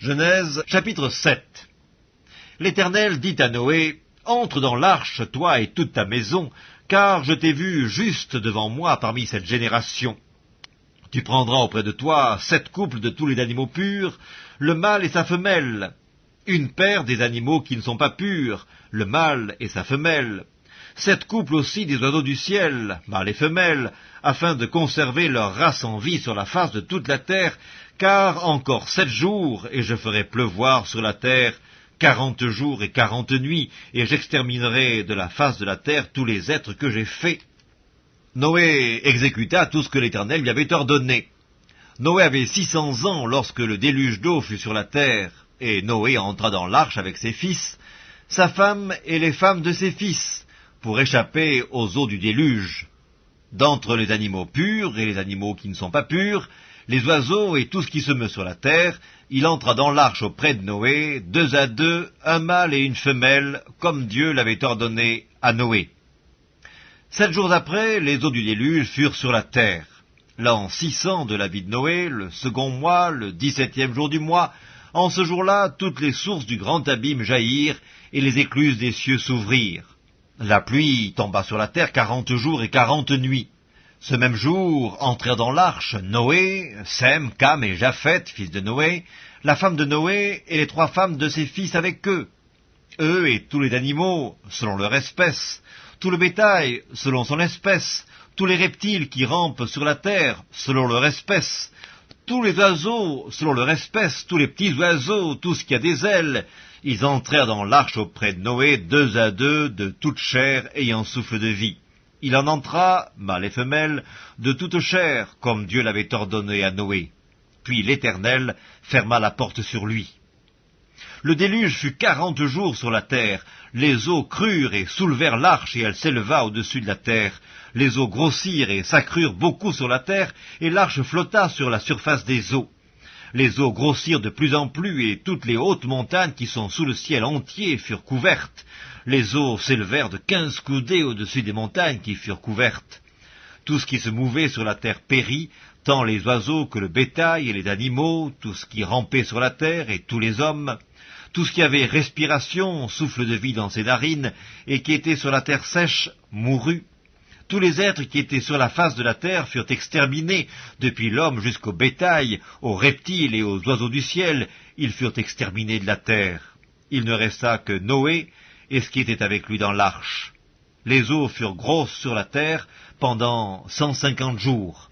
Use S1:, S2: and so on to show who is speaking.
S1: Genèse chapitre 7 L'Éternel dit à Noé, Entre dans l'arche, toi et toute ta maison, car je t'ai vu juste devant moi parmi cette génération. Tu prendras auprès de toi sept couples de tous les animaux purs, le mâle et sa femelle, une paire des animaux qui ne sont pas purs, le mâle et sa femelle, sept couples aussi des oiseaux du ciel, mâles et femelles, afin de conserver leur race en vie sur la face de toute la terre, car encore sept jours, et je ferai pleuvoir sur la terre quarante jours et quarante nuits, et j'exterminerai de la face de la terre tous les êtres que j'ai faits. Noé exécuta tout ce que l'Éternel lui avait ordonné. Noé avait six cents ans lorsque le déluge d'eau fut sur la terre, et Noé entra dans l'arche avec ses fils, sa femme et les femmes de ses fils, pour échapper aux eaux du déluge. D'entre les animaux purs et les animaux qui ne sont pas purs, les oiseaux et tout ce qui se meut sur la terre, il entra dans l'arche auprès de Noé, deux à deux, un mâle et une femelle, comme Dieu l'avait ordonné à Noé. Sept jours après, les eaux du déluge furent sur la terre. L'an six cents de la vie de Noé, le second mois, le dix-septième jour du mois, en ce jour-là, toutes les sources du grand abîme jaillirent, et les écluses des cieux s'ouvrirent. La pluie tomba sur la terre quarante jours et quarante nuits. Ce même jour entrèrent dans l'arche Noé, Sem, Cam et Japhet, fils de Noé, la femme de Noé et les trois femmes de ses fils avec eux. Eux et tous les animaux, selon leur espèce, tout le bétail, selon son espèce, tous les reptiles qui rampent sur la terre, selon leur espèce, tous les oiseaux, selon leur espèce, tous les petits oiseaux, tout ce qui a des ailes, ils entrèrent dans l'arche auprès de Noé, deux à deux, de toute chair ayant souffle de vie. Il en entra, mâle et femelle, de toute chair, comme Dieu l'avait ordonné à Noé. Puis l'Éternel ferma la porte sur lui. Le déluge fut quarante jours sur la terre. Les eaux crurent et soulevèrent l'arche, et elle s'éleva au-dessus de la terre. Les eaux grossirent et s'accrurent beaucoup sur la terre, et l'arche flotta sur la surface des eaux les eaux grossirent de plus en plus, et toutes les hautes montagnes qui sont sous le ciel entier furent couvertes. Les eaux s'élevèrent de quinze coudées au-dessus des montagnes qui furent couvertes. Tout ce qui se mouvait sur la terre périt, tant les oiseaux que le bétail et les animaux, tout ce qui rampait sur la terre et tous les hommes, tout ce qui avait respiration, souffle de vie dans ses narines, et qui était sur la terre sèche, mourut. Tous les êtres qui étaient sur la face de la terre furent exterminés, depuis l'homme jusqu'au bétail, aux reptiles et aux oiseaux du ciel, ils furent exterminés de la terre. Il ne resta que Noé et ce qui était avec lui dans l'arche. Les eaux furent grosses sur la terre pendant cent cinquante jours.